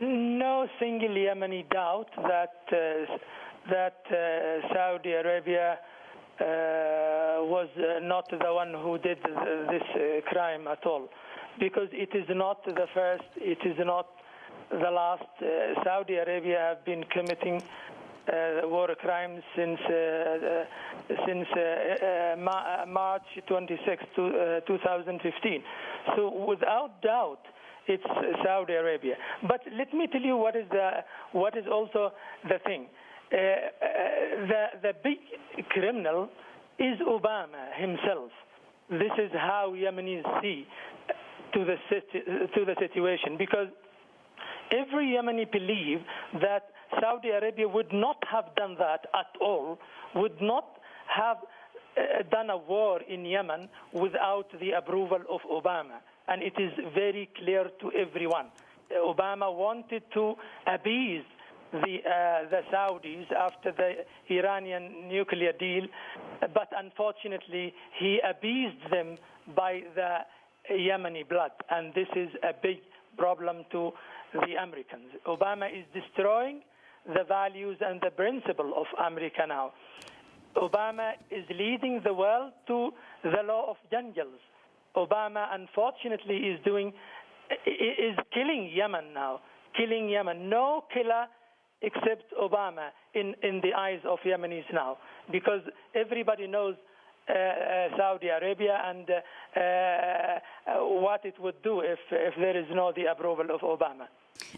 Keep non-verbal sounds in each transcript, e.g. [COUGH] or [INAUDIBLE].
no single Yemeni doubt that uh, that uh, Saudi Arabia uh, was uh, not the one who did this uh, crime at all, because it is not the first, it is not the last. Uh, Saudi Arabia have been committing war crimes since since Ma March 26, to, 2015. So without doubt, it's Saudi Arabia. But let me tell you what is the what is also the thing. Uh, uh, the the big criminal is Obama himself. This is how Yemenis see to the to the situation because every Yemeni believe that Saudi Arabia would not have done that at all, would not have done a war in Yemen without the approval of Obama and it is very clear to everyone. Obama wanted to appease the, uh, the Saudis after the Iranian nuclear deal, but unfortunately he appeased them by the Yemeni blood, and this is a big problem to the Americans. Obama is destroying the values and the principle of America now. Obama is leading the world to the law of jungles. Obama, unfortunately, is doing is killing Yemen now, killing Yemen. No killer except Obama in, in the eyes of Yemenis now, because everybody knows Saudi Arabia and uh, uh, what it would do if, if there is no the approval of Obama.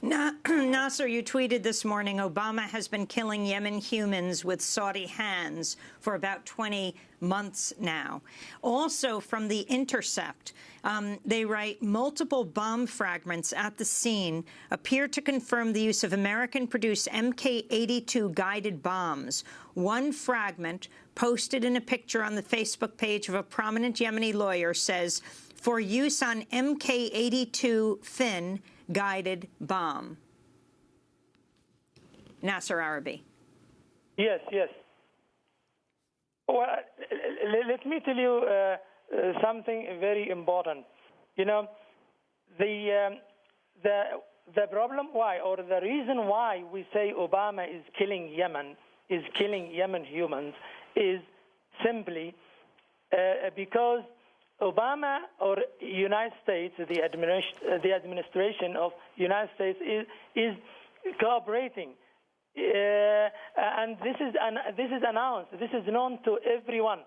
Na [CLEARS THROAT] Nasser, you tweeted this morning, Obama has been killing Yemen humans with Saudi hands for about 20 months now. Also from The Intercept, um, they write, multiple bomb fragments at the scene appear to confirm the use of American-produced Mk-82 guided bombs. One fragment, posted in a picture on the Facebook page of a prominent Yemeni lawyer, says, for use on Mk-82 fin guided bomb. Nasser Arrabyee. Yes, yes. Well, let me tell you uh, uh, something very important. You know, the um, the the problem why or the reason why we say Obama is killing Yemen is killing Yemen humans is simply uh, because Obama or United States, the, administ the administration of United States is, is cooperating. Uh, and this is, an, this is announced, this is known to everyone.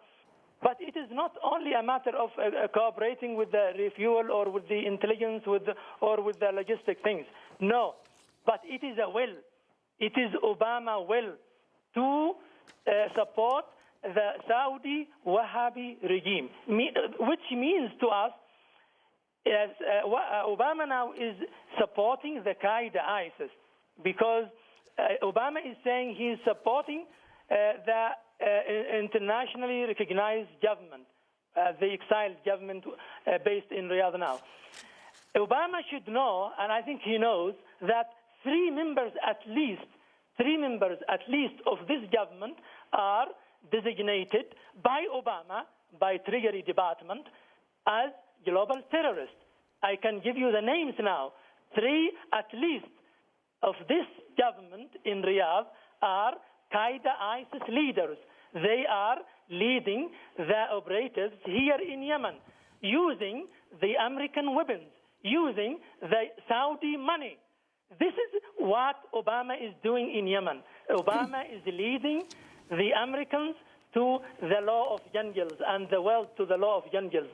But it is not only a matter of uh, cooperating with the refuel or with the intelligence with the, or with the logistic things. No, but it is a will. It is Obama will to uh, support the Saudi Wahhabi regime, which means to us, as uh, uh, Obama now is supporting the Qaeda ISIS because uh, Obama is saying he is supporting uh, the uh, internationally recognized government, the exiled government based in Riyadh now. Obama should know, and I think he knows, that three members at least, three members at least of this government are designated by Obama, by Treasury Department, as global terrorists. I can give you the names now. Three at least of this government in Riyadh are Qaeda ISIS leaders. They are leading the operatives here in Yemen using the American weapons, using the Saudi money. This is what Obama is doing in Yemen. Obama is leading the Americans to the law of jungles and the world to the law of jungles.